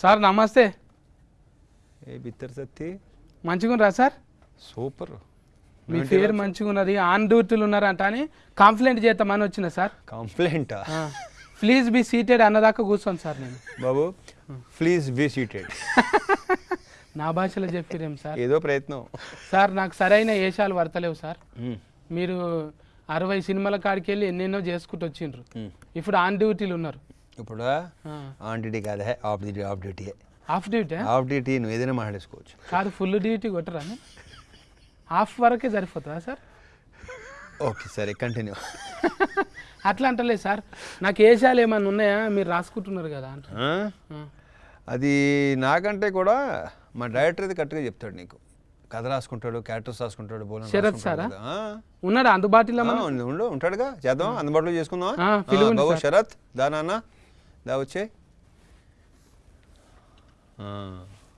Sir నమస్తే. ఏ బిత్తర్ సత్తి? మంచిగున్నారా సార్? సూపర్. మీ పేరు మంచిగున్నది ఆన్ డ్యూటీలు ఉన్నారంట అని కంప్లైంట్ చేద్దామని వచ్చిన సార్. కంప్లైంటా? ప్లీజ్ బి సీటెడ్ అన్నదాకా కూర్చోండి సార్ నేను. బాబు ప్లీజ్ బీ సీటెడ్ నా భాషలో చెప్పిరేం సార్? ఏదో ప్రయత్నం. సార్ నాకు సరైన ఏషాలు పడతలేవు సార్. మీరు అరవై సినిమాల కాడికి వెళ్ళి ఎన్నెన్నో చేసుకుంటూ వచ్చిండ్రు. ఇప్పుడు ఆన్ డ్యూటీలు ఉన్నారు. ఇప్పుడు ఆన్ డ్యూటీ కాదే off duty off duty off duty off duty నువ్వు ఏదైనా మాట్లాడేసుకోవచ్చు. కాదు ఫుల్ డ్యూటీ కొట్టరా హాఫ్ వరకే సరిపోతుందా సార్? ఓకే సరే కంటిన్యూ అట్లా అంటలేదు సార్. నాకు ఏషాలు ఏమన్నా ఉన్నాయా? మీరు రాసుకుంటున్నారు కదా అంట. అది నాకంటే కూడా మా డైరెక్టర్ అయితే కరెక్ట్గా చెప్తాడు నీకు. కథ రాసుకుంటాడు క్యారెక్టర్స్ రాసుకుంటాడు శరత్ సారా? ఉన్నాడా అందుబాటులో ఉండు, ఉంటాడుగా. చేద్దాం అందుబాటులో చేసుకుందాం. శరత్ దా నాన్న. దా వచ్చే.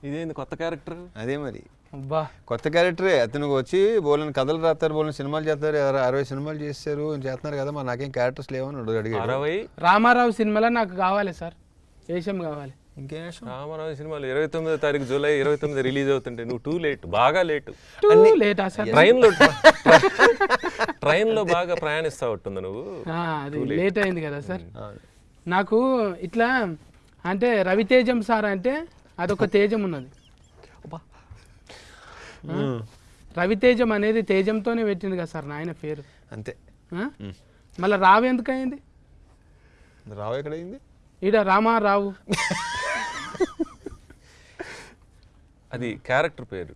ఇదేంది కొత్త క్యారెక్టర్? అదే మరి. అబ్బా కొత్త క్యారెక్టరే. అతను వచ్చి బోలని కథలు రాస్తారు బోలని సినిమాలు చేస్తారు అర- అరవై సినిమాలు చేస్తారు చేస్తున్నారు కదా మరి నాకేం క్యారెక్టర్స్ లేవని అడుగు అడిగాడు. అరవై? రామారావు సినిమాలో నాకు కావాలి సార్. వేషం కావాలి. ఇంకేం? రామారావు సినిమాలు ఇరవై తొమ్మిదో తారీఖు జూలై ఇరవై తొమ్మిది రిలీజ్ అవుతుంటే నువ్వు టూ లేట్ బాగా లేటు. టూ లేటా సార్? ట్రైన్లో ట్రైన్లో బాగా ప్రయాణిస్తా ఉంటుంది నువ్వు? ఆ, అది లేట్. అయింది కదా సార్. నాకు ఇట్లా అంటే రవితేజం సార్ అంటే అదొక తేజం ఉన్నది? రవితేజం అనేది తేజంతోనే పెట్టింది కదా సార్ నాయన పేరు. అంతే? మళ్ళీ రావు ఎందుకు అయింది రావు ఎక్కడైంది ఈడ రామారావు అది క్యారెక్టర్ పేరు.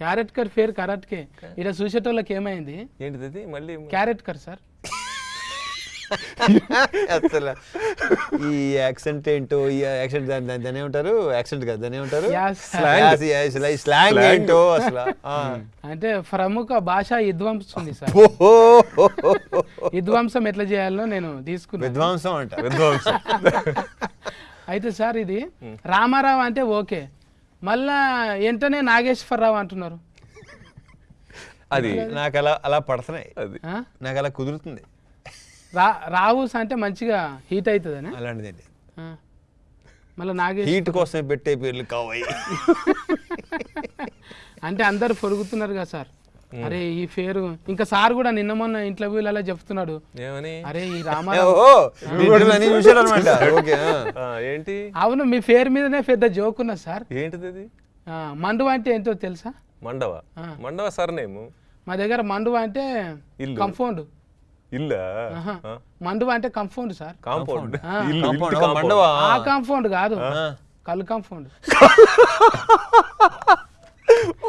క్యారెట్ కర్ పేరు కరెక్ట్కే ఈడ చూసేటోళ్ళకి ఏమైంది? ఏంటిది మళ్ళీ క్యారెట్ కర్ సార్. అసలు. ఈ యాక్సెంట్ ఏంటో ఈ యాక్సెంట్ దాని దాని- ఏమంటారు? యాక్సెంట్ కదా దాన్ని ఏమంటారు. స్లాంగ్ ఏంటో అసలు. ఆ. అంటే ప్రముఖ భాష విధ్వంసం సార్. ఓహో. విధ్వంసం ఎట్లా చేయాలో నేను తీసుకున్నాను. విద్వాంసం అంట విధ్వంసం అయితే సార్ ఇది రామారావు అంటే ఓకే. మళ్ళా వెంటనే నాగేశ్వరరావు అంటున్నారు. అది నాకు అలా అలా పడుతున్నాయి. అది? నాకు అలా కుదురుతుంది. రా రావుస్ అంటే మంచిగా హీట్ అవుతుందని అలాంటిదండి. మళ్ళీ నాగేష్? హీట్ కోసం పెట్టే పేర్లు కావాయి అంటే అందరు పొరుగుతున్నారు కదా సార్. అరే ఈ పేరు ఇంకా సార్ కూడా నిన్న మొన్న ఇంటర్వ్యూలలో చెప్తున్నాడు. ఏమని? అరే ఈ రామారావు. ఏంటి? అవును మీ పేరు మీదనే పెద్ద జోక్ ఉన్నది సార్. ఏంటిది అది ఆ, మండువా అంటే ఏంటో తెలుసా? మండవ? మండవ సర్నేము మా దగ్గర మండువా అంటే ఇల్లు. ఇల్లా మండువా అంటే కంఫౌండ్ సార్ కాంపౌండ్ ఆ. ఇల్లు కాంపౌండ్, ఇంటి మండవా ఆ కాంపౌండ్ కాదు కళ్ళు కాంపౌండ్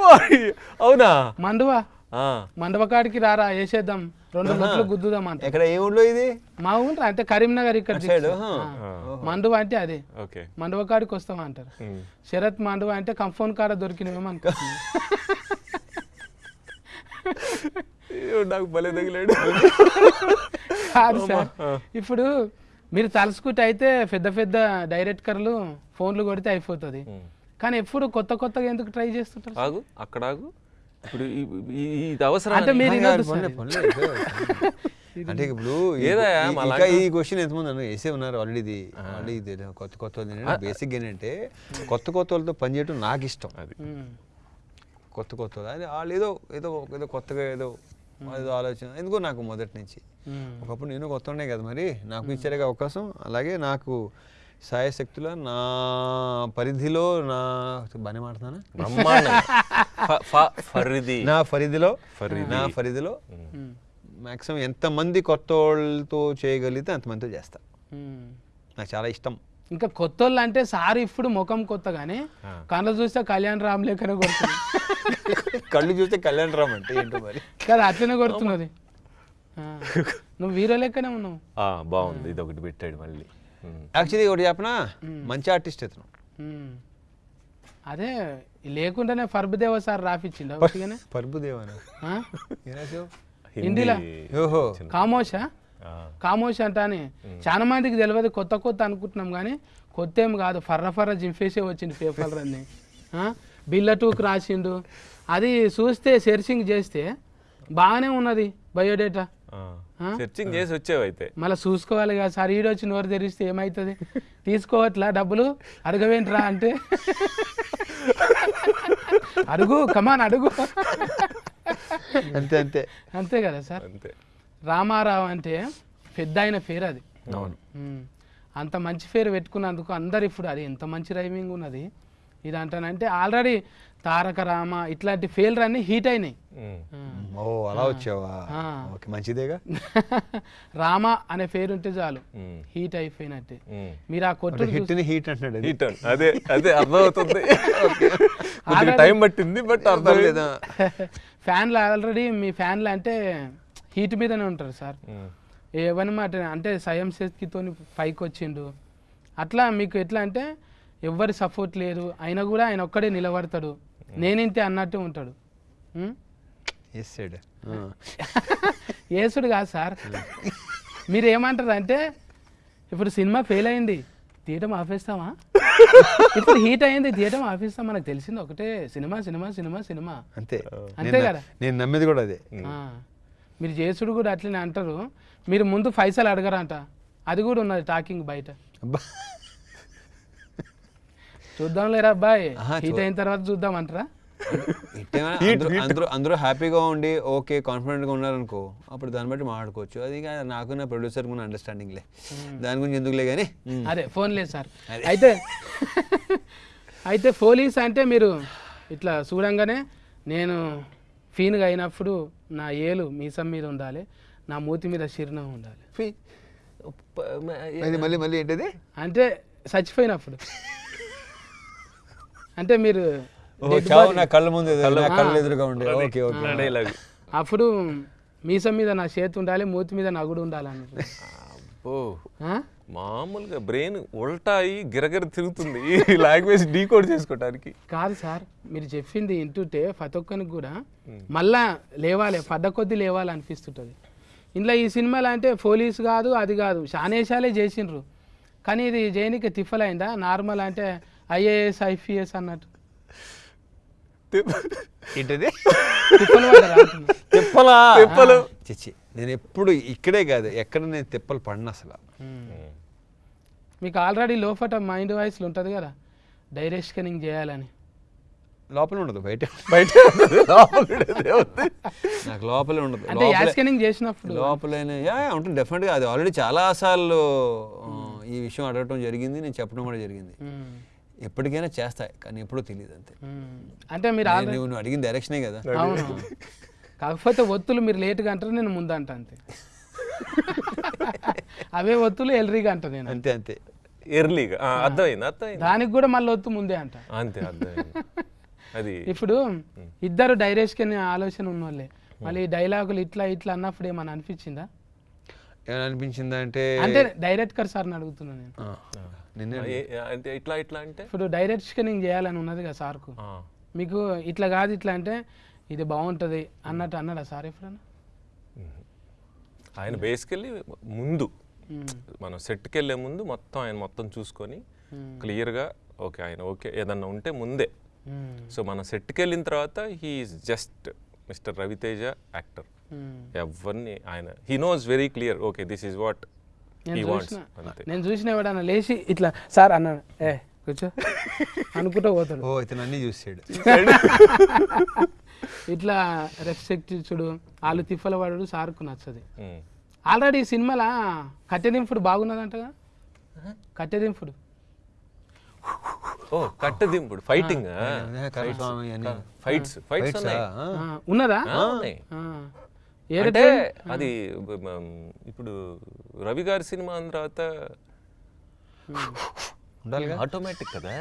ఓయ్, అవునా మండువా ఆ, మండవ కాడికి రారా వేసేద్దాం రెండు లొట్లు గుద్దుదాం అంట ఎక్కడ ఏ ఊళ్ళో ఇది మా ఊరు అంటే కరీంనగర్ ఇక్కడ సైడ్ దిక్కు. ఆ. మండువ అంటే అదే ఓకే మండువ కాడికి వస్తాం అంటారు ఉమ్. శరత్ మండువ అంటే కంఫౌండ్ కాడ దొరికినవేమో అనుకుంటున్నాను నాకు భలే తగిలాడు. కాదు సార్ ఇప్పుడు మీరు తలుసుకుంటే అయితే పెద్ద పెద్ద డైరెక్టర్లు ఫోన్లు కొడితే అయిపోతుంది. కానీ ఎప్పుడు కొత్త కొత్తగా ఎందుకు ట్రై చేస్తుంటారు ఆగు అక్కడ ఆగు. ఇప్పుడు ఇది అవసరం అంటే మీరు. అంటే ఇప్పుడు ఇంకా ఈ క్వశ్చన్ ఎంతమంది అన్నారు? వేసే ఉన్నారు ఆల్రెడీ ఇది. ఆల్రెడీ ఇది కొత్త కొత్త బేసిక్ ఏంటంటే కొత్త కొత్త వాళ్ళతో పనిచేయడం నాకు ఇష్టం. అది. కొత్త కొత్త. అది వాళ్ళు ఏదో ఏదో ఏదో కొత్తగా ఏదో ఏదో ఆలోచన. ఎందుకో నాకు మొదటి నుంచి. ఒకప్పుడు నేను కొత్త ఉండే కదా మరి. నాకు ఇచ్చారు అవకాశం. అలాగే నాకు సాయశక్తుల నా పరిధిలో నా బాగానే మాట్లాడుతున్నానా? నా పరిధిలో. నా పరిధిలో ఉమ్. మాక్సిమం ఎంతమంది కొత్త వాళ్ళతో చేయగలిగితే అంతమందితో చేస్తా. నాకు చాలా ఇష్టం. ఇంకా కొత్త వాళ్ళు అంటే సార్ ఇప్పుడు ముఖం కొత్త కానీ కళ్ళు చూస్తే కళ్యాణ్ రామ్ లేకనే కొడుతుంది. కళ్ళు చూస్తే కళ్యాణ్ రామ్ అంటే ఏంటో మరి? కదా అట్లనే కొడుతున్నది. నువ్వు హీరో లెక్కనే ఉన్నావు. ఆ, బాగుంది. ఇది ఒకటి పెట్టాడు మళ్ళీ. యాక్చువల్లీ ఒకటి చెప్పనా? మంచి ఆర్టిస్ట్ ఇతను. అదే లేకుండానే ఫర్బుదేవ సార్ రాపిచ్చిండు రాసావు? హిందీలో? ఓహో. కామోషా? కామోష్ అంట అని చాలా మందికి తెలియదు కొత్త కొత్త అనుకుంటున్నాం కానీ కొత్త ఏం కాదు ఫర్ర ఫర్ర జింపేసే వచ్చింది పేపర్లు అన్ని. ఆ? బిల్ల టూకి రాసిండు. అది చూస్తే సెర్చింగ్ చేస్తే బాగానే ఉన్నది బయోడేటా. ఆ. సెర్చింగ్ చేసి వచ్చావు అయితే. మళ్ళీ చూసుకోవాలి కదా సార్ ఈడు వచ్చి నోరు తెరిస్తే ఏమవుతుంది తీసుకోవట్లా డబ్బులు? అడగవేంట్రా అంటే. అడుగు కమాన్ అడుగు. అంతే అంతే. అంతే కదా సార్. అంతే. రామారావు అంటే పెద్ద ఆయన పేరు అది. అంత మంచి పేరు పెట్టుకున్నందుకు అందరు ఇప్పుడు అది ఎంత మంచి రైమింగ్ ఉన్నది ఇది అంటానంటే ఆల్రెడీ తారక రామ ఇట్లాంటి ఫెయిల్ అన్ని హీట్ అయినాయి. ఓ అలా వచ్చావా ఆ. ఓకే మంచిదేగా రామ అనే పేరు ఉంటే చాలు. హీట్ అయిపోయినట్టే. మీరు ఆ కొట్టు హిట్ని హీట్ అంటున్నాడు. హీట్ అదే అదే అర్థమవుతుంది టైం పట్టింది బట్ అర్థం పర్లేదా? ఫ్యాన్లు ఆల్రెడీ మీ ఫ్యాన్లు అంటే హీట్ మీదనే ఉంటారు సార్. ఏవన్నమాట అంటే సయం శక్తితో పైకి వచ్చిండు అట్లా మీకు ఎట్లా అంటే ఎవ్వరి సపోర్ట్ లేదు. అయినా కూడా ఆయన ఒక్కడే నిలబడతాడు. నేనింతే అన్నట్టు ఉంటాడు. యేసుడు కాదు సార్. మీరు ఏమంటారు అంటే ఇప్పుడు సినిమా ఫెయిల్ అయింది. తీయటం ఆపేస్తామా? ఇప్పుడు హీట్ అయింది తీయటం ఆపేస్తాం. మనకు తెలిసింది ఒకటే. Cinema cinema cinema cinema. అంతే. అంతే కదా. నేను నమ్మేది కూడా అదే. మీరు చేసుడు కూడా అట్లనే అంటారు. మీరు ముందు పైసలు అడగరంట. అది కూడా ఉన్నది టాకింగ్ బయట. అబ్బా. చూద్దాం లేరా అబ్బాయి హీట్ అయిన తర్వాత చూద్దాం అంటారా? అందరూ అందరూ అందరూ హ్యాపీగా ఉండి ఓకే కాన్ఫిడెంట్గా ఉన్నారనుకో అప్పుడు దాన్ని బట్టి మాట్లాడుకోవచ్చు. అది నాకు నా ప్రొడ్యూసర్ ఉన్న అండర్స్టాండింగ్లే దాని గురించి ఎందుకులే కానీ అదే ఫోన్ లేదు సార్. అయితే అయితే పోలీస్ అంటే మీరు ఇట్లా చూడంగానే నేను ఫీన్గా అయినప్పుడు నా ఏలు మీసం మీద ఉండాలి నా మూతి మీద చిరునవ్వు ఉండాలి. మళ్ళీ మళ్ళీ ఏంటిది? అంటే చచ్చిపోయినప్పుడు. అంటే మీరు ఓ dead చావు body. నా కళ్ళ ముందు ఎదురు- నా కళ్ళు ఎదురుగా ఉండే. Okay okay. డైలాగ్ అప్పుడు మీసం మీద నా చేతి ఉండాలి మూతి మీద నగుడు ఉండాలి అన్నట్టు? మామూలుగా బ్రెయిన్ ఉల్టాయి గిరగిర తిరుగుతుంది. ఈ లాంగ్వేజ్ డీకోడ్ చేసుకోవడానికి కాదు సార్ మీరు చెప్పింది వింటుంటే ప్రతి ఒక్కరికి కూడా మళ్ళా లేవాలి పడ్డ కొద్దీ లేవాలి అనిపిస్తుంటుంది. ఇంట్లో ఈ సినిమాలు అంటే పోలీస్ కాదు అది కాదు. శానేషాలే చేసిండ్రు. కానీ ఇది చేయనికి తిఫలైందా నార్మల్ అంటే ఐఏఎస్ ఐపీఎస్ అన్నట్టు. ఏంటిది? తిప్పలు. తిప్పలా? తిప్పలు. చిచ్చి నేను ఎప్పుడు ఇక్కడే కాదు ఎక్కడ నేను తిప్పలు పడిన అసలు. మీకు ఆల్రెడీ లోపట మైండ్ వాయిస్లు ఉంటుంది కదా డైరెక్ట్ స్కానింగ్ చేయాలని. లోపల ఉండదు బయట బయట. నాకు లోపలే ఉండదు. అంటే చేసినప్పుడు. లోపలనే యా ఉంటుంది డెఫినెట్గా అది ఆల్రెడీ చాలా సార్లు ఆ, ఈ విషయం అడగటం జరిగింది నేను చెప్పడం కూడా జరిగింది. మ్మ్. ఎప్పటికైనా చేస్తాయి కానీ ఎప్పుడూ తెలియదు అంతే. మ్మ్. అంటే మీరు నువ్వు అడిగిన డైరెక్షనే కదా. కాకపోతే ఒత్తులు మీరు లేట్గా అంటారు నేను ముందు అంట అంతే. అవే ఒత్తులు ఎల్రీగా అంట నేను. అంతే అంతే. ఎర్లీగా అర్థమైంది అర్థమైంది. దానికి కూడా మళ్ళీ ఒత్తు ముందే అంట. అంతే అర్థమైంది. అది. ఇప్పుడు ఇద్దరు డైరెక్ట్ ఆలోచన ఉన్నోళ్ళే. మళ్ళీ ఈ డైలాగులు ఇట్లా ఇట్లా అన్నప్పుడు ఏమన్నా అనిపించిందా? ఏమైనా అనిపించిందా అంటే అంటే డైరెక్టర్ సార్ని అడుగుతున్నాను నేను. అంటే ఇట్లా ఇట్లా అంటే? ఇప్పుడు డైరెక్ట్ స్కానింగ్ చేయాలని ఉన్నది కదా సార్కు. మీకు ఇట్లా కాదు ఇట్లా అంటే ఇది బాగుంటుంది అన్నట్టు అన్నాడా సార్ ఎప్పుడన్నా? ఆయన బేసికల్లీ ముందు మ్మ్. మనం సెట్కి వెళ్ళే ముందు మొత్తం ఆయన మొత్తం చూసుకొని క్లియర్గా ఓకే ఆయన ఓకే ఏదన్నా ఉంటే ముందే. మ్మ్. సో మనం సెట్కి వెళ్ళిన తర్వాత he's just mister Ravi Teja actor. ఎవరిని ఆయన he knows very clear okay this is what నేను హీ వాంట్స్ చూసిన అంతే. నేను చూసిన ఎవడన్నా లేచి ఇట్లా సార్ అన్నాడు ఏ కూర్చో. అనుకుంటూ పోతాడు. ఓ ఇతను అన్నీ చూసాడు. ఇట్లా రెస్పెక్ట్ చూడు వాళ్ళు తిప్పల వాడు సార్కు నచ్చది. ఆల్రెడీ ఈ సినిమాలో కట్టెదింపుడు బాగున్నదంటగా? కట్టెదింపుడు. ఓ కట్టదింపుడు ఫైటింగ్ ఫైట్స్ ఫైట్స్ ఉన్నదా? అంటే? అది ఇప్పుడు రవి గారి సినిమా తర్వాత ఉండాలిగా? ఆటోమేటిక్ కదా?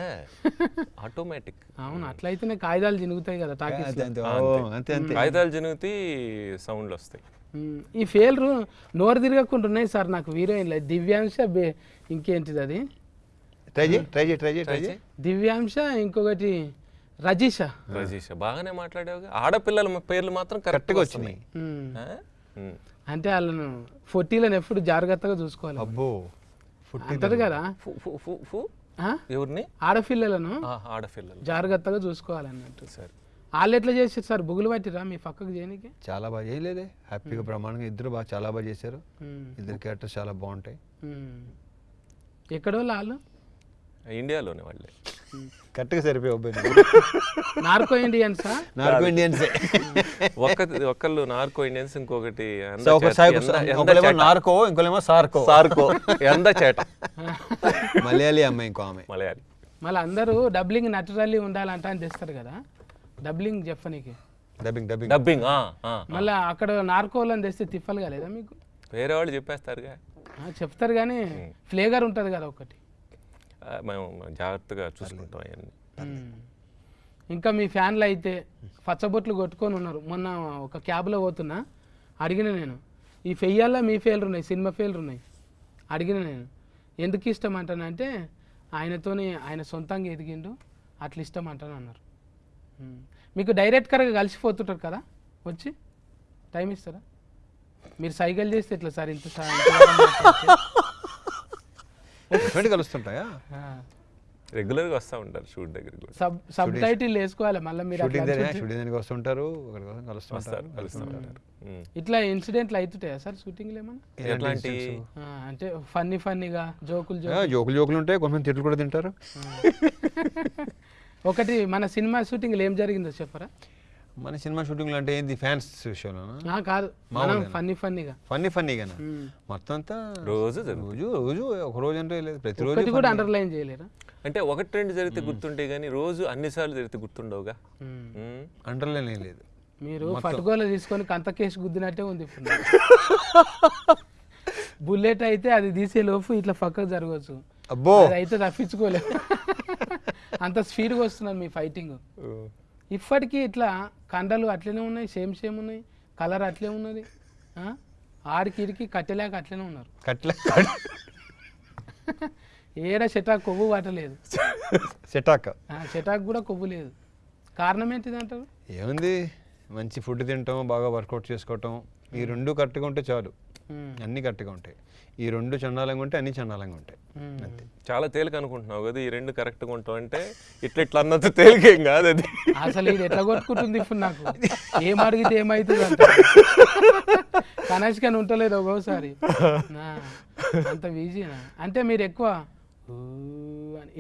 ఆటోమేటిక్ అవును అట్లయితేనే కాగితాలు చినుగుతాయి కదా టాకీస్ అంతే అంతే. ఓ, అంతే. అంతే కాగితాలు జనుగుతి సౌండ్లు వస్తాయి ఈ ఫెయిల్రు నోరు తిరగకుండా ఉన్నాయి సార్ నాకు హీరోయిన్లు దివ్యాంశ ఇంకేంటిది అది? ట్రై చేయి ట్రై చేయి ట్రై చేయి ట్రై చేయి. దివ్యాంశ ఇంకొకటి రజీష. రజీష్. బాగానే మాట్లాడావు ఆడపిల్లల మ- పేర్లు మాత్రం కరెక్ట్గా వచ్చినాయి. అంటే వాళ్ళను ఫొట్టీలను ఎప్పుడు జాగ్రత్తగా చూసుకోవాలి. అబ్బో. ఫుట్ అంటారు కదా? ఫు ఫు ఫు ఫు. ఆ? ఎవరిని? ఆడపిల్లలను ఆ, ఆడపిల్లలు. జాగ్రత్తగా చూసుకోవాలన్నట్టు. సరే. వాళ్ళు ఎట్లా చేసారు సార్? బుగులు పట్టిరా మీ పక్కకు చేయనికి? చాలా బాగా చేయలేదే. హ్యాపీగా బ్రహ్మాండంగా ఇద్దరు బాగా చాలా బాగా చేశారు. ఇద్దరు క్యారెక్టర్స్ చాలా బాగుంటాయి. ఎక్కడో వాళ్ళు? ఇండియాలోనే వాళ్ళే. కరెక్ట్గా సరిపోయి నార్కో ఇండియన్సా నార్కో ఇండియన్సే ఒక్క ఒక్కళ్ళు నార్కో ఇండియన్స్ ఇంకొకటి. నార్కో ఇంకోలేమో సార్కో. సార్కో ఎంద చేట. మలయాళీ అమ్మాయి ఇంకో ఆమె. మలయాళి. మళ్ళీ అందరూ డబ్లింగ్ నటురల్లీ ఉండాలంట అని తెస్తారు కదా. డబ్లింగ్ చెప్పనీకి. Dubbing dubbing. డబ్బింగ్ ఆ, ఆ. మళ్ళీ అక్కడ నార్కోలని తెస్తే తిప్పలు కాలేదా మీకు? వేరే వాళ్ళు చెప్పేస్తారుగా. ఆ, చెప్తారు కానీ ఫ్లేవర్ ఉంటుంది కదా ఒకటి. మేము జాగ్రత్తగా చూసుకుంటాం అవన్నీ. ఇంకా మీ ఫ్యాన్లు అయితే పచ్చబొట్లు కొట్టుకొని ఉన్నారు. మొన్న ఒక క్యాబ్లో పోతున్నా అడిగిన నేను ఈ ఫెయ్యాల్లో మీ ఫెయిల్ర్ ఉన్నాయి సినిమా ఫెయిల్ర్ ఉన్నాయి? అడిగిన నేను ఎందుకు ఇష్టం అంటానంటే ఆయనతోని ఆయన సొంతంగా ఎదిగిండు అట్లా ఇష్టం అంటాను అన్నారు. మీకు డైరెక్ట్గా కలిసిపోతుంటారు కదా వచ్చి టైం ఇస్తారా? మీరు సైకిల్ చేస్తే ఎట్లా సార్ ఇంత ఎటువంటి కలుస్తుంటాయా? ఆ. రెగ్యులర్గా వస్తూ ఉంటారు షూట్ దగ్గరికి కూడా. సబ్ సబ్ టైటిల్ వేసుకోవాలి మళ్ళీ మీరు షూటింగ్ దగ్గర షూటింగ్ దగ్గరికి వస్తుంటారు ఒకరి కోసం కలుస్తుంటారు వస్తారు కలుస్తూ ఉంటారు. ఉమ్. ఇట్లా ఇన్సిడెంట్లు అవుతుంటాయా సార్ షూటింగ్లు ఏమన్నా? ఎట్లాంటి? అంటే ఫన్నీ ఫన్నీగా జోకులు జోకులు. జోకులు ఉంటాయి కొంతమంది తిట్లు కూడా తింటారు. ఒకటి మన సినిమా షూటింగ్లో ఏం జరిగిందో చెప్పరా? మన సినిమా షూటింగ్లు అంటే ఏంది ఫ్యాన్స్ విషయంలోనా? కాదు. మనం ఫన్నీ ఫన్నీగా. ఫన్నీ ఫన్నీగానా? మ్మ్. మొత్తం అంతా రోజు రోజు రోజు ఒక రోజు అంటే లేదు. ప్రతిరోజు కూడా అండర్లైన్ చేయలేరా? అంటే ఒకటి రెండు జరిగితే గుర్తుంటే కానీ రోజు అన్నిసార్లు జరిగితే గుర్తుండవుగా. అండర్లైన్ ఏం లేదు. మీరు పట్టుకోలు తీసుకొని కంత కేసు గుద్దినట్టే ఉంది ఇప్పుడు. బుల్లెట్ అయితే అది తీసే లోపు ఇట్లా పక్కకు జరగవచ్చు. అబ్బో! అది అయితే తప్పించుకోలేదు అంత స్పీడ్గా వస్తున్నారు మీ ఫైటింగ్. ఇప్పటికీ ఇట్లా కండలు అట్లనే ఉన్నాయి సేమ్ సేమ్ ఉన్నాయి కలర్ అట్లే ఉన్నది. ఆ? ఆడికి ఇడికి కట్టెలేక అట్లనే ఉన్నారు. ఏడ చెటాక్ కొవ్వు పట్టలేదు సెటాక్ ఆ, చెటాక్ కూడా కొవ్వు లేదు. కారణం ఏంటిది అంటారు? ఏముంది? మంచి ఫుడ్ తింటాం బాగా వర్కౌట్ చేసుకోవటం. ఈ రెండు కరెక్ట్గా ఉంటే చాలు. అన్నీ కరెక్ట్గా ఉంటాయి. ఈ రెండు చండాలంగా ఉంటే అన్ని చండాలంగా ఉంటాయి. ఉమ్. అంతే. చాలా తేలిక అనుకుంటున్నావు కదా ఈ రెండు కరెక్ట్గా ఉంటావు అంటే ఇట్లా ఇట్లా అన్నంత తేలికేం కాదు అది. అసలు ఇది ఎట్లా కొట్టుకుంటుంది ఇప్పుడు నాకు? ఏం అడిగితే ఏమవుతుంది అంట. కనెక్షన్ ఉంటలేదు ఒక్కోసారి. అంత ఈజీనా అంటే మీరు ఎక్కువ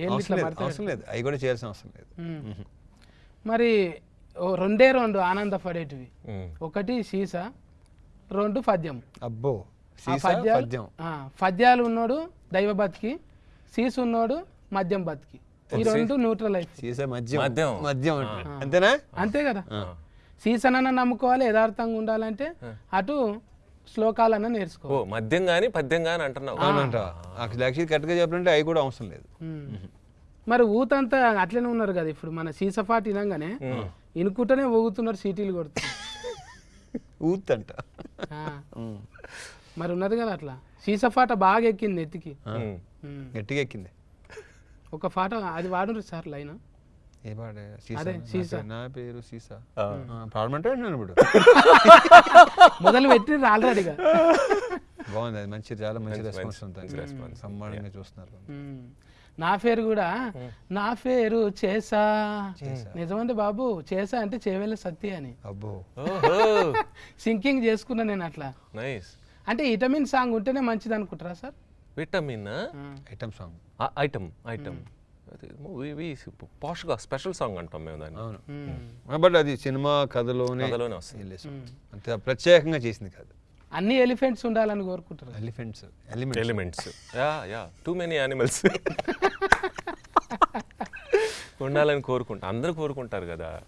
అవసరం లేదు పడతారు. అవసరం లేదు. అవి కూడా చేయాల్సిన అవసరం లేదు. ఉమ్. మరి ఓ రెండే రెండు ఆనందపడేటివి. ఉమ్. ఒకటి సీసా రెండు పద్యం. అబ్బో పద్యాలు పద్యం. ఆ, పద్యాలు ఉన్నోడు దైవ బతికి సీసు ఉన్నోడు మద్యం బతికి. ఈ రెండు న్యూట్రల్ మద్యం. మద్యం. మద్యం అంటారు. అంతేనా? అంతే కదా. సీసనన్న నమ్ముకోవాలి యథార్థంగా ఉండాలంటే అటు శ్లోకాలన్న నేర్చుకో. ఓ మద్యం కానీ పద్యం కానీ అంటున్నావు. యాక్చువల్లీ కరెక్ట్గా చెప్పాలంటే అవి కూడా అవసరం లేదు. మరి ఊతంతా అట్లనే ఉన్నారు కదా ఇప్పుడు మన సీసపాటి వినంగానే ఇనుకుంటూనే ఊగుతున్నారు సీటీలు కొడుతున్నారు. ఊత్ అంట ఆ. మరి ఉన్నది కదా అట్లా. సీసపాట బాగా ఎక్కింది ఎత్తికి. గట్టిగా ఎక్కింది. ఒక పాట అది వాడు సార్ లైన్? ఏ పాడే సీసా. అదే, నా సీసా. పేరు- నా పేరు సీసా. పాడమంటే నేను ఇప్పుడు. మొదలు పెట్టిండ్రు ఆల్రెడీగా బాగుంది అది మంచి చాలా మంచి రెస్పాన్స్ ఉంటుంది. సమ్మానంగా చూస్తున్నారు. నా పేరు కూడా నా పేరు చేసా. నిజమంటే బాబు చేసా అంటే చేవేళ్ళ సత్తి అని. అబ్బో. ఓహో. సింకింగ్ చేసుకున్నా నేను అట్లా. నైస్. అంటే విటమిన్ సాంగ్ ఉంటేనే మంచిది అనుకుంటారా sir? Vitamin? Item song. Item item. పాష్గా special song అంటాం మేము దాన్ని. అవును. బట్ అది సినిమా కథలోనే కథలోనే వస్తుంది. అంతే ప్రత్యేకంగా చేసింది కాదు. అన్ని ఎలిఫెంట్స్ ఉండాలని కోరుకుంటారు elephants elements. Elements. Yeah yeah. Too many animals ఉండాలని కోరుకుంటా. అందరూ కోరుకుంటారు కదా.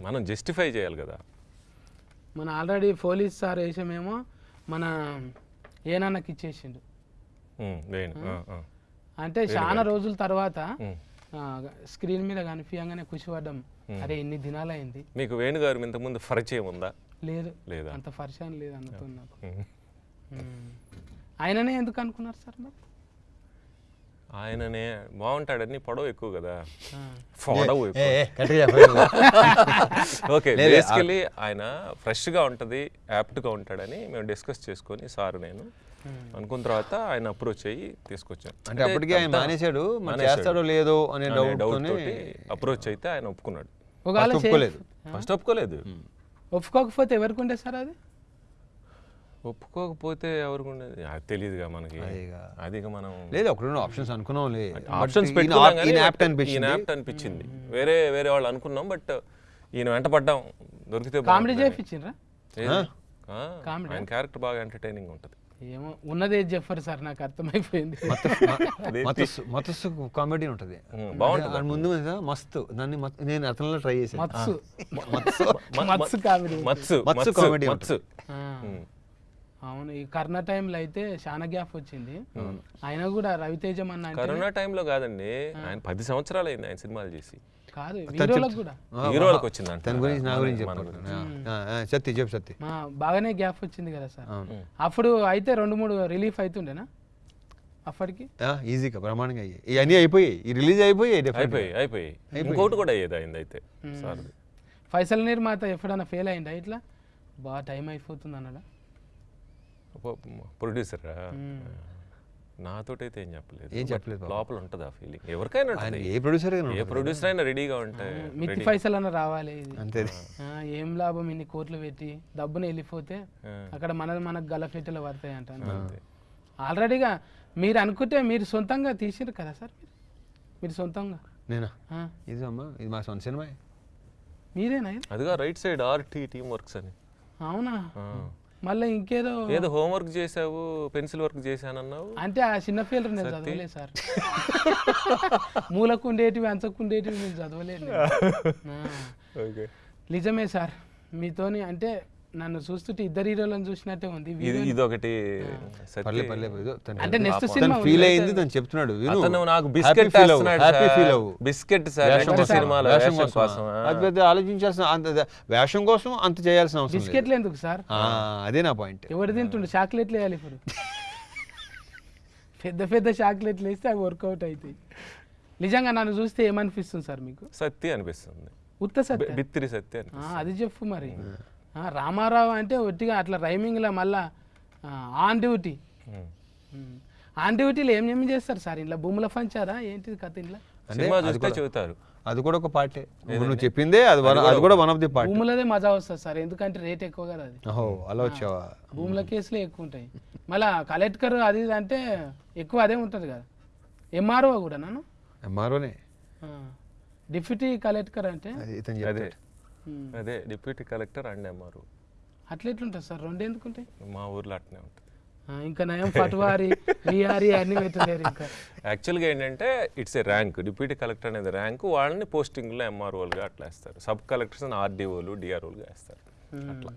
మనం జస్టిఫై చేయాలి కదా. మన ఆల్రెడీ పోలీస్ సార్ వేసామేమో మన ఏనాన్నకి ఇచ్చేసిండు. అంటే చాలా రోజుల తర్వాత. స్క్రీన్ మీద కనిపించగానే ఖుషిపడ్డం అరే ఎన్ని దినాలైంది. మీకు వేణుగారు ఇంతకుముందు పరిచయం ఉందా? లేదు. లేదా? అంత పరిచయం లేదు అన్నతో నాకు. ఆయననే ఎందుకు అనుకున్నారు సార్ మరి? ఆయననే బాగుంటాడని పొడవు ఎక్కువ కదా. పొడవు. ఓకే బేసికలీ ఆయన ఫ్రెష్గా ఉంటుంది యాప్ట్గా ఉంటాడని మేము డిస్కస్ చేసుకొని సార్ నేను అనుకున్న తర్వాత ఆయన అప్రోచ్ అయ్యి తీసుకొచ్చాను అంటే అప్పటికే ఆయన మానేశాడు చేస్తాడో లేదో అనే డౌట్ అప్రోచ్ అయితే ఆయన ఒప్పుకున్నాడు. ఒకవేళ ఒప్పుకోలేదు. ఫస్ట్ ఒప్పుకోలేదు. ఒప్పుకోకపోతే ఎవరికి ఉండే సార్ అది? ఒప్పుకోకపోతే ఎవరికి ఉండేది? అది తెలియదుగా మనకి. అదేగా. అది మనం లేదు ఒకటి రెండు ఆప్షన్స్ ఈయన but యాప్ట్ అనిపించింది. ఈయన యాప్ట్ అనిపించింది. వేరే వేరే వాళ్ళు అనుకున్నాం బట్ ఈయన వెంట పడ్డాం. దొరికితే కామెడీ. చేయించిండ్రా కామెడీ? ఆయన క్యారెక్టర్ బాగా ఎంటర్టైనింగ్ ఉంటుంది. ఏమో ఉన్నదే చెప్పరు సార్ నాకు అర్థమైపోయింది. మతస్సు కామెడీ ఉంటుంది. ముందు మస్తు దాన్ని నేను అతనిలో ట్రై చేశాను. మత్సు కామెడీ. మత్సు మత్సు comedy మత్సు. అవును ఈ కరోనా టైంలో అయితే చాలా గ్యాప్ వచ్చింది. ఆయన కూడా రవితేజం అన్న అంటే కరోనా టైంలో కాదండి ఆయన పది సంవత్సరాలు అయింది ఆయన సినిమాలు చేసి. కాదు హీరోలకు కూడా. హీరోలకు వచ్చిందంట. దాని గురించి నా గురించి. సత్తి చెప్పు సత్తి. బాగానే గ్యాప్ వచ్చింది కదా సార్. అవును. అప్పుడు అయితే రెండు మూడు రిలీఫ్ అవుతుండేనా అప్పటికి? ఈజీగా బ్రహ్మాండంగా అయ్యాయి. ఇవన్నీ అయిపోయాయి. ఈ రిలీజ్ అయిపోయాయి definitely. అయిపోయి అయిపోయి ఇంకోటి కూడా అయ్యేది అయింది అయితే సార్. ఫైసల్ నిర్మాత ఎప్పుడైనా ఫెయిల్ అయిందా ఇట్లా? బాగా టైం అయిపోతుంది అన్నాడా? ప్రొడ్యూసర్ నాతోటైతే ఏం చెప్పలేదు. ఏం చెప్పలేదు పాపం. లోపల ఉంటుంది ఆ ఫీలింగ్ ఎవరికైనా ఏ ప్రొడ్యూసర్ ఏ ప్రొడ్యూసర్ అయినా రెడీగా ఉంటే మిత్తి పైసలు అన్న రావాలి. ఇది అంతే. ఆ, ఏం లాభం ఇన్ని కోట్లు పెట్టి డబ్బుని వెళ్ళిపోతే అక్కడ మన మనకు గలఫెట్టెలు పడతాయి అంటాను ఆల్రెడీగా మీరు అనుకుంటే మీరు సొంతంగా తీసిరు కదా సార్ మీరు? మీరు సొంతంగా? నేనా? ఇది అమ్మా ఇది మా సొంత సినిమా. మీరేనా? అదిగా right side RT team works అని. అవునా. మళ్ళీ ఇంకేదో ఏదో హోంవర్క్ చేసావు పెన్సిల్ వర్క్ చేశానన్నావు. అంటే ఆ చిన్న ఫీల్డ్ నేను చదవలేదు సార్. మూలకుండేటివి అంచకుండేటివి నేను చదవలేదు. నిజమే సార్. మీతోని అంటే నన్ను చూస్తుంటే ఇద్దరు హీరోలను చూసినట్టే ఉంది. ఇది ఇదొకటి సత్య- పర్లే పర్లే ఏదో తను- అంటే నెక్స్ట్ సినిమా ఫీల్ అయింది తను చెప్తున్నాడు విను. అతను నాకు బిస్కెట్ feel సార్. అవ్వు. బిస్కెట్ సార్ నెక్స్ట్ సినిమాలో వేషం? కోసం. అది పెద్ద ఆలోచించాల్సిన అంత వేషం కోసం అంత చేయాల్సిన అవసరం. బిస్కెట్లు ఎందుకు సార్? అదే నా పాయింట్ ఎవరు తింటుండే? చాక్లెట్లు వేయాలి ఇప్పుడు. పెద్ద పెద్ద చాక్లెట్లు వేస్తే అవి వర్కౌట్ అవుతాయి. నిజంగా నన్ను చూస్తే ఏమనిపిస్తుంది సార్ మీకు? సత్య అనిపిస్తుంది. ఉత్త సత్య? బిత్తిరి సత్య అది చెప్పు మరి. రామారావు అంటే ఒట్టిగా అట్లా రైమింగ్లో మళ్ళా ఆన్ డ్యూటీ. ఆన్ డ్యూటీలో ఏం ఏం చేస్తారు సార్? ఇంట్లో భూముల పంచారా? ఏంటిది కథ ఇంట్లో? సినిమా చూస్తే చెబుతారు. అది కూడా ఒక పార్టే. నువ్వు చెప్పిందే అది one- అది కూడా వన్ ఆఫ్ ది పార్ట్. భూములదే మజా వస్తుంది సార్ ఎందుకంటే రేట్ ఎక్కువ కదా అది. ఓహో అలా వచ్చావా? భూముల కేసులే ఎక్కువ ఉంటాయి. మళ్ళా కలెక్టర్ అది ఇది అంటే ఎక్కువ అదే ఉంటుంది కదా. ఎంఆర్ఓ కూడా నన్ను ఎంఆర్ఓనే డిప్యూటీ కలెక్టర్ అంటే? అది ఇతను అదే డిప్యూటీ కలెక్టర్ అండ్ ఎంఆర్ఓ. అట్లా ఎట్లుంటుంది సార్? రెండు ఎందుకు ఉంటాయి మా ఊర్లో అట్నే ఉంటుంది. ఇంకా నయం పట్వారి విఆర్ఈ అన్ని పెట్టలేరు ఇంకా. యాక్చువల్గా ఏంటంటే it's a rank deputy collector అనేది ర్యాంక్ వాళ్ళని పోస్టింగ్లో ఎంఆర్ఓలుగా అట్లా వేస్తారు. సబ్ కలెక్టర్స్ ఆర్డీఓలు డిఆర్ఓలుగా వేస్తారు. అట్లా.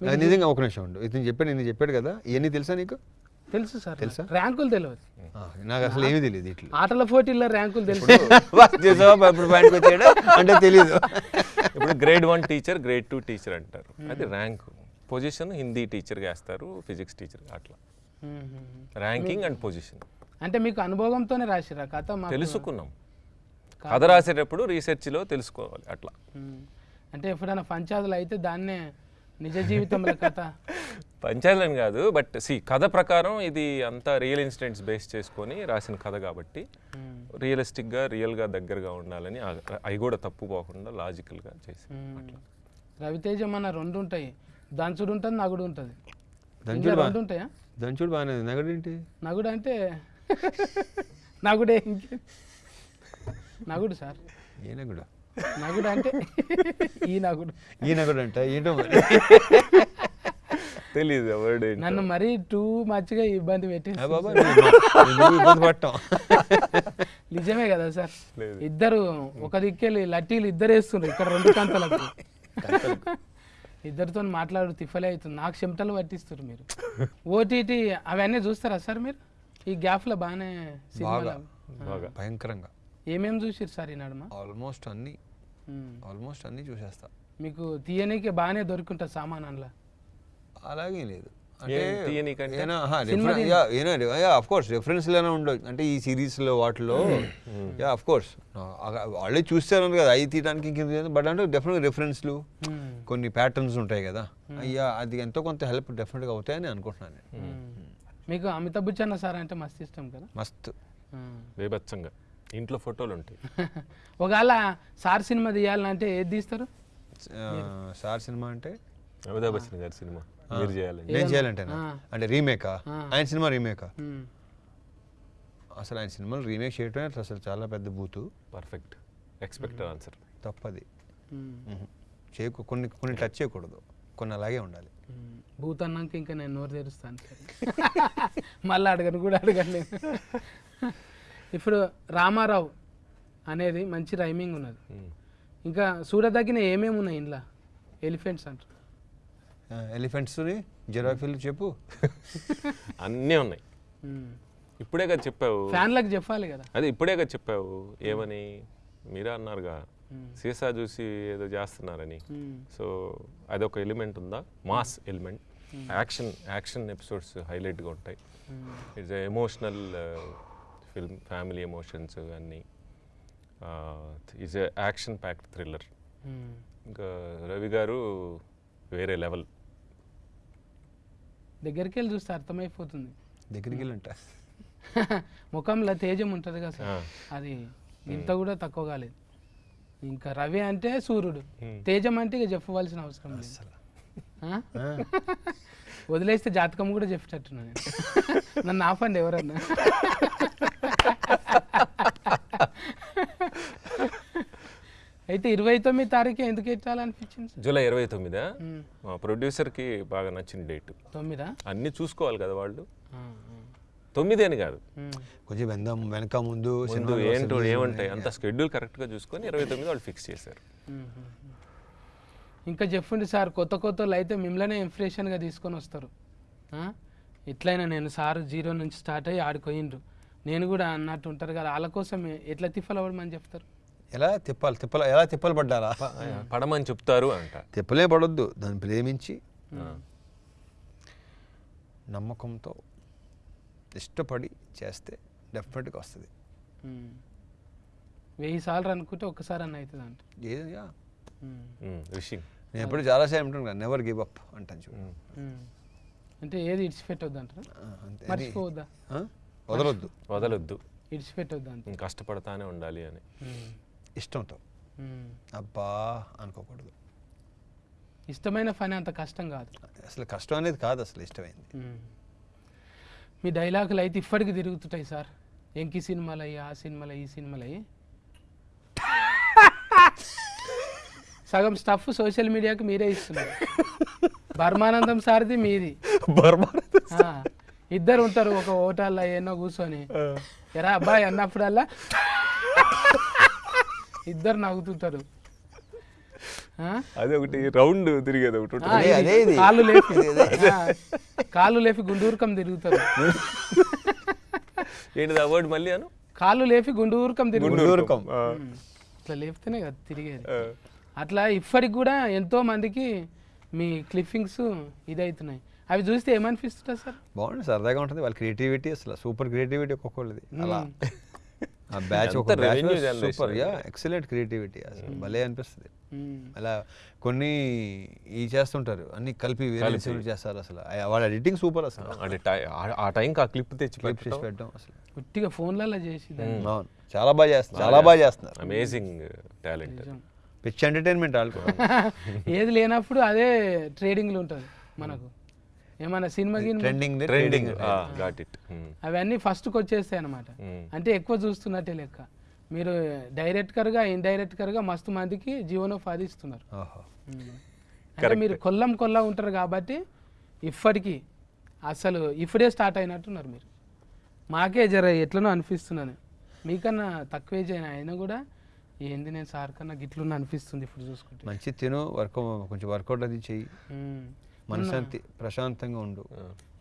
అది నిజంగా ఒక నిమిషం ఉండు. ఇతను చెప్పాడు నేను చెప్పాడు కదా? ఇవన్నీ తెలుసా నీకు? తెలుసు సార్. ర్యాంకులు తెలియదు ఆ, నాకు అసలు ఏమీ తెలియదు ఇట్లా. ఆటల పోటీల్లో ర్యాంకులు తెలుసు. అంటే తెలియదు ఇప్పుడు grade one teacher grade two teacher అంటారు. అది ర్యాంక్ పొజిషన్ హిందీ టీచర్గా వేస్తారు ఫిజిక్స్ టీచర్గా అట్లా. ర్యాంకింగ్ అండ్ పొజిషన్ అంటే మీకు అనుభవంతోనే రాసిరా కథ తెలుసుకున్నాం. కథ రాసేటప్పుడు రీసెర్చ్లో తెలుసుకోవాలి అట్లా. అంటే ఎప్పుడైనా పంచాయతీలు అయితే దాన్నే నిజ జీవితంలో కథ? పంచాయతీలని కాదు బట్ సి కథ ప్రకారం ఇది అంతా రియల్ ఇన్సిడెంట్స్ బేస్ చేసుకొని రాసిన కథ కాబట్టి రియలిస్టిక్గా రియల్గా దగ్గరగా ఉండాలని అవి కూడా తప్పు పోకుండా లాజికల్గా చేసి. రవితేజం అన్న రెండు ఉంటాయి. దంచుడు ఉంటుంది నగుడు ఉంటుంది. దంచుడు రెండు ఉంటాయా? దంచుడు బాగానే ఉంది. నగడేంటి నగుడు అంటే నగుడే ఇంకే. నగుడు సార్. ఏ నగుడు? నగుడు అంటే ఈ నగుడు. ఈ నగుడు అంట ఏంటో మరి? తెలియదు వర్డ్ నన్ను మరీ టూ మచ్గా ఇబ్బంది పెట్టి ఇబ్బంది నిజమే కదా సార్. ఇద్దరు ఒక దిక్కెళ్ళి లట్టీలు ఇద్దరు వేస్తుండ్రు ఇక్కడ రెండు కంతలకు. ఇద్దరితో మాట్లాడు తిఫలే అవుతుంది. నాకు చెమటలు పట్టిస్తారు మీరు. ఓటీటీ అవన్నీ చూస్తారా సార్ మీరు? ఈ గ్యాప్లో బాగానే సినిమాలు భయంకరంగా. ఏమేం చూసిరు సార్ ఈ నడుమ ఆల్మోస్ట్ అన్ని. ఆల్మోస్ట్ అన్ని చూసేస్తా. మీకు తీయనీకి బాగానే దొరుకుంటుంది సామాన్ అందులో అలాగే లేదు. కోర్స్ రెఫరెన్స్లోనే ఉండవు అంటే ఈ సిరీస్లో వాటిలో యా ఆఫ్ కోర్స్ వాళ్ళే చూస్తారు కదా అవి తీయడానికి ఇంకేం బట్ అంటే డెఫినెట్గా రెఫరెన్స్లు ఉమ్. కొన్ని ప్యాటర్న్స్ ఉంటాయి కదా. అయ్యా అది ఎంతో కొంత హెల్ప్ డెఫినెట్గా అవుతాయని అనుకుంటున్నాను నేను. మీకు అమితాబ్ బచ్చన్ సార్ అంటే మస్తు ఇష్టం కదా? మస్తు. బేబచ్చంగా ఇంట్లో ఫోటోలు ఉంటాయి. ఒకవేళ సార్ సినిమా తీయాలంటే ఏది తీస్తారు? సార్ సినిమా అంటే? అమితాబ్ బచ్చన్ గారి సినిమా. మీరు చేయాలని నేను చేయాలంటేనా? ఆ. అంటే రీమేకా? ఆయన సినిమా రీమేకా. అసలు ఆయన సినిమాలు రీమేక్ చేయటమే అసలు చాలా పెద్ద బూతు. పర్ఫెక్ట్. Expected answer. తప్పది. చేయకు కొన్ని కొన్ని టచ్ చేయకూడదు. కొన్ని అలాగే ఉండాలి. భూత్ అన్నాక ఇంకా నేను నోరు తెరుస్తాను. మళ్ళీ అడగను కూడా అడగను నేను. ఇప్పుడు రామారావు అనేది మంచి రైమింగ్ ఉన్నది. ఇంకా చూడదగిన ఏమేమి ఉన్నాయి ఇంట్లో ఎలిఫెంట్స్ అంటారు. ఎలిఫెంట్స్ని జిరాఫీలు చెప్పు. అన్నీ ఉన్నాయి. ఉమ్. ఇప్పుడే కదా చెప్పావు. ఫ్యాన్లకు చెప్పాలి కదా. అదే ఇప్పుడే కదా చెప్పావు. ఏమని? మీరే అన్నారుగా. మ్మ్. సీసా చూసి ఏదో చేస్తున్నారని. ఉమ్. సో అదొక ఎలిమెంట్ ఉందా? Mass element action action episodes హైలైట్గా ఉంటాయి. It's emotional film family emotions అన్నీ. It's action packed thriller. ఇంకా రవి గారు వేరే లెవెల్ దగ్గరికి వెళ్ళి చూస్తే అర్థమైపోతుంది. దగ్గరికి వెళ్ళంట ముఖంలో తేజం ఉంటుంది కదా సార్. అది ఇంత కూడా తక్కువ కాలేదు. ఇంకా రవి అంటే సూర్యుడు. తేజం అంటే ఇక చెప్పవలసిన అవసరం లేదు. ఆ? వదిలేస్తే జాతకం కూడా చెప్పేటట్టున్నా నేను. నన్ను ఆపండి ఎవరన్నా. అయితే ఇరవై తొమ్మిది తారీఖు ఎందుకు ఎట్టాలనిపించింది జూలై ఇరవై తొమ్మిదా. మా ప్రొడ్యూసర్కి బాగా నచ్చిన డేట్. తొమ్మిదా? అన్నీ చూసుకోవాలి కదా వాళ్ళు. తొమ్మిది అని కాదు. కొంచెం వెంద వెనక ముందు ముందు ఏంటో ఏముంటాయి? అంత షెడ్యూల్ కరెక్ట్గా చూసుకొని ఇరవై తొమ్మిది వాళ్ళు ఫిక్స్ చేశారు. ఇంకా చెప్పండి సార్ కొత్త కొత్త వాళ్ళు అయితే మిమ్మల్నే ఇంప్రెషన్గా తీసుకొని వస్తారు? ఎట్లయినా నేను సార్ జీరో నుంచి స్టార్ట్ అయ్యి ఆడుకోయిండ్రు నేను కూడా అన్నట్టు ఉంటారు కదా వాళ్ళ కోసం ఎట్లా తిప్పలవడమని చెప్తారు? ఎలా తిప్పాలి తిప్పల ఎలా తిప్పలు పడ్డారా పడమని చెప్తారు అంట. తిప్పలే పడొద్దు దాన్ని ప్రేమించి నమ్మకంతో ఇష్టపడి చేస్తే డెఫినెట్గా వస్తుంది. వెయ్యి సార్లు అనుకుంటే ఒక్కసారి అన్న అవుతుంది అంట ఉమ్. రిషింగ్. నేను ఎప్పుడు చాలాసార్లు అంటాను కదా నెవర్ గివ్ అప్ అంటాను చూడు. అంటే ఏది ఇడిచిపెట్టొద్దు అంటారా మర్చిపోవద్దా? ఆ? వదలొద్దు. వదలొద్దు. ఇడిచిపెట్టొద్దు అంత కష్టపడతానే ఉండాలి అని. ఇష్టంతో. ఉమ్. అబ్బా అనుకోకూడదు. ఇష్టమైన పని అంత కష్టం కాదు. అసలు కష్టం అనేది కాదు అసలు ఇష్టమైంది. మ్మ్. మీ డైలాగులు అయితే ఇప్పటికి తిరుగుతుంటాయి సార్. ఎంకి సినిమాలు అయ్యి ఆ సినిమాలు ఈ సినిమాలు అయ్యి సగం స్టఫ్ సోషల్ మీడియాకి మీరే ఇస్తున్నారు. బర్మానందం సార్ది మీది. ఇద్దరు ఉంటారు ఒక హోటల్లో ఎన్నో కూర్చొని. ఎరా అబ్బాయి అన్నప్పుడల్లా. ఇద్దరు నవ్వుతుంటారు. ఆ? అదే ఒకటి రౌండ్ తిరిగేది ఒకటి. కాళ్ళు లేపి. ఆ, కాళ్ళు లేపి గుండూరుకం తిరుగుతారు. ఏంటిది ఆ వర్డ్ మళ్ళీ అను? కాళ్ళు లేపి గుండూరుకం తిరుగుతారు. గుండూరుకం. ఇట్లా లేపితేనే కదా తిరిగేది. అట్లా ఇప్పటికి కూడా ఎంతో మందికి మీ క్లిప్పింగ్స్ ఇదవుతున్నాయి అవి చూస్తే ఏమనిపిస్తుంటుంది సార్? బాగుంది సరదాగా ఉంటుంది. వాళ్ళ క్రియేటివిటీ అసలు సూపర్ క్రియేటివిటీ ఒక్కొక్కళ్ళది. అలా. ఆ బ్యాచ్ ఒక సూపర్ యా. ఎక్సలెంట్ క్రియేటివిటీ అసలు భలే అనిపిస్తుంది. ఉమ్. అలా కొన్ని ఈ చేస్తుంటారు అన్ని కలిపి వేరే చేస్తారు అసలు. వాళ్ళ ఎడిటింగ్ సూపర్ అసలు. ఆ- టైంకి ఆ క్లిప్ తెచ్చి క్లిప్ చేసి పెట్టడం. అసలు. ఉట్టిగా ఫోన్లలో చేసి దాన్ని. అవును. చాలా బాగా చేస్తారు చాలా బాగా చేస్తున్నారు. Amazing talent. పిచ్ ఎంటర్టైన్మెంట్ వాళ్ళకు ఏది లేనప్పుడు అదే ట్రేడింగ్లు ఉంటుంది మనకు. ఏమన్నా cinema trending trending got it అవన్నీ ఫస్ట్కి వచ్చేస్తాయి అనమాట అంటే ఎక్కువ చూస్తున్నట్టే లెక్క. మీరు డైరెక్టర్గా ఇండైరెక్టర్గా మస్తు మందికి జీవనోపాధి ఇస్తున్నారు. అంటే మీరు కొల్లం కొల్లా ఉంటారు కాబట్టి ఇప్పటికీ అసలు ఇప్పుడే స్టార్ట్ అయినట్టున్నారు మీరు. మాకే జర ఎట్లనో అనిపిస్తున్నాను మీకన్నా తక్కువ ఏజ్ అయిన అయినా కూడా ఏంది నేను సార్ కన్నా గిట్లున్న అనిపిస్తుంది ఇప్పుడు చూసుకుంటే. మంచి తిను వర్క్ కొంచెం వర్కౌట్ అది చెయ్యి. మనశాంతి ప్రశాంతంగా ఉండు.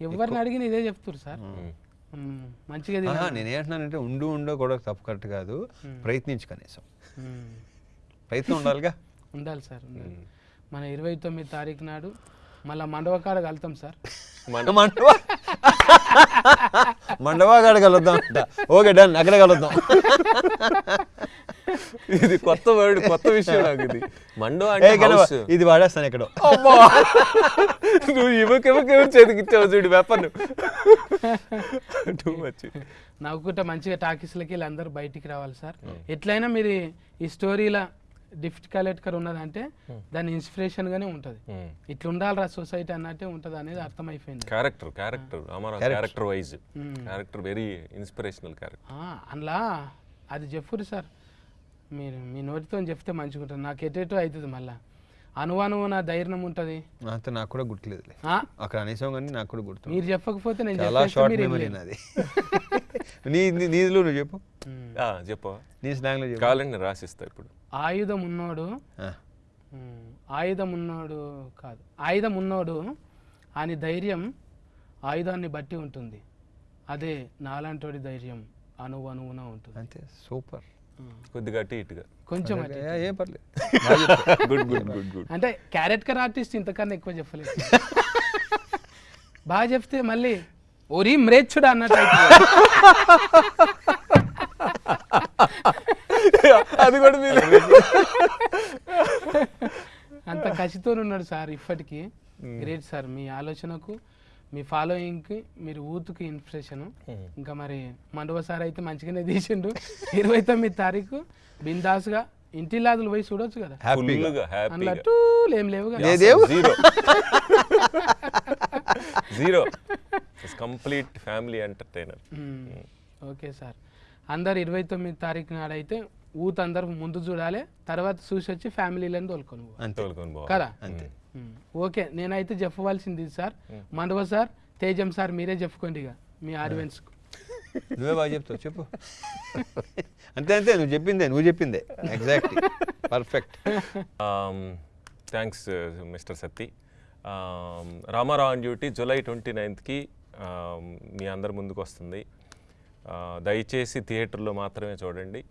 ఎవరిని అడిగిన ఇదే చెప్తారు సార్. మంచిగా. నేనేంటున్నానంటే ఉండు ఉండో కూడా తప్పు కరెక్ట్ కాదు. ప్రయత్నించు కనీసం. ప్రయత్నం ఉండాలిగా? ఉండాలి సార్ మన ఇరవై తొమ్మిది తారీఖు నాడు మళ్ళీ మండవకాడ కలుతాం సార్. మండవా? మండవా కాడ కలుద్దాం అంట. ఓకే డన్ అక్కడ కలుద్దాం. ఇది కొత్త వర్డ్ కొత్త విషయం నాకు ఇది. మండో అంటే. ఇది వాడేస్తాను ఇక్కడ అమ్మా! నువ్వు ఇవ్వకెవరు చేతికి ఇచ్చావు చూడు వెపన్ టూ మచ్ నవ్వుకుంటే మంచిగా టాకీస్లకి వీళ్ళందరూ బయటికి రావాలి సార్. ఎట్లయినా మీరు ఈ స్టోరీల డిఫ్ట్ కలెక్టర్ ఉన్నదంటే దాని ఇన్స్పిరేషన్ గానే ఉంటది. ఇట్లా ఉండాలిరా సొసైటీ అన్నట్టే ఉంటది అనేది అర్థమైపోయింది. Character character character wise character very inspirational character ఆ, అందులో అది చెప్పురు సార్. మీరు మీ నోటితో చెప్తే మంచిగా ఉంటుంది నాకు ఎటేటో అవుతుంది మళ్ళా. అనువనువు నా ధైర్యం ఉంటుంది. అంత నాకు కూడా గుర్తులేదులే. ఆ, అక్కడ అనేసాం కానీ నాకు కూడా గుర్తు మీరు చెప్పకపోతే నేను చాలా షార్ట్ మీరు మెమరీ. నాది. నీ నీదిలో నువ్వు చెప్పు. ఉమ్. చెప్పవా నీ స్లాంగ్లో చెప్పు. రాసిస్తా ఇప్పుడు. ఆయుధం ఉన్నోడు ఆయుధం ఉన్నోడు కాదు. ఆయుధం ఉన్నోడు అని ధైర్యం ఆయుధాన్ని బట్టి ఉంటుంది. అదే నాలాంటోడి ధైర్యం అణువు అణువున ఉంటుంది. అంతే సూపర్. కొద్దిగా అటు ఇటుగా. కొంచెం. ఏం పర్లేదు. గుడ్ గుడ్ గుడ్ గుడ్ అంటే క్యారెక్టర్ ఆర్టిస్ట్ ఇంతకన్నా ఎక్కువ చెప్పలేదు. బాగా చెప్తే మళ్ళీ ఒరి మ్రేచ్చుడు అన్నట్టు. అది కూడా మీరు. అంత కసితో ఉన్నాడు సార్ ఇప్పటికీ. గ్రేట్ సార్ మీ ఆలోచనకు. మీ ఫాలోయింగ్కి మీరు ఊతుకి ఇన్స్పిరేషన్ ఇంకా మరి మండవ సార్ అయితే మంచిగానే తీసిండు. ఇరవై తొమ్మిది తారీఖు బిందాస్గా ఇంటిలాదులు పోయి చూడొచ్చు కదా. అందులో టూలు ఏం లేవు కదా zero complete family entertainer. Okay sir. అందరు ఇరవై తొమ్మిది తారీఖు నాడైతే ఊత్ అందరు ముందు చూడాలి తర్వాత చూసి వచ్చి ఫ్యామిలీలను తోలుకొని పోవాలి. కదా? అంతే. ఓకే నేనైతే చెప్పవలసింది sir. Mandava sir Tejam sir మీరే చెప్పుకోండి ఇక మీ ఆడియన్స్కు నువ్వే బాగా చెప్తావు చెప్పు. అంతే అంతే నువ్వు చెప్పిందే నువ్వు చెప్పిందే. Exact perfect thanks mister Sathi Ramarao on duty July twenty నైన్త్కి మీ అందరి ముందుకు వస్తుంది. Uh, దయచేసి థియేటర్లో మాత్రమే చూడండి.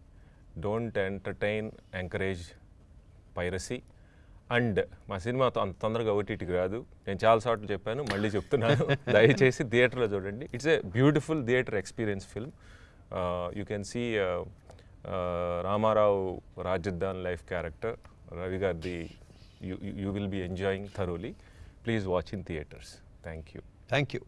Don't entertain encourage piracy and మా సినిమా అంత తొందరగా ఓటీటీకి రాదు. నేను చాలా సార్లు చెప్పాను మళ్ళీ చెప్తున్నాను. దయచేసి థియేటర్లో చూడండి. It's a beautiful theatre experience film you can see Ramarao రాజద్దాన్ life character Ravi గారిది you will be enjoying thoroughly please watch in theatres thank you thank you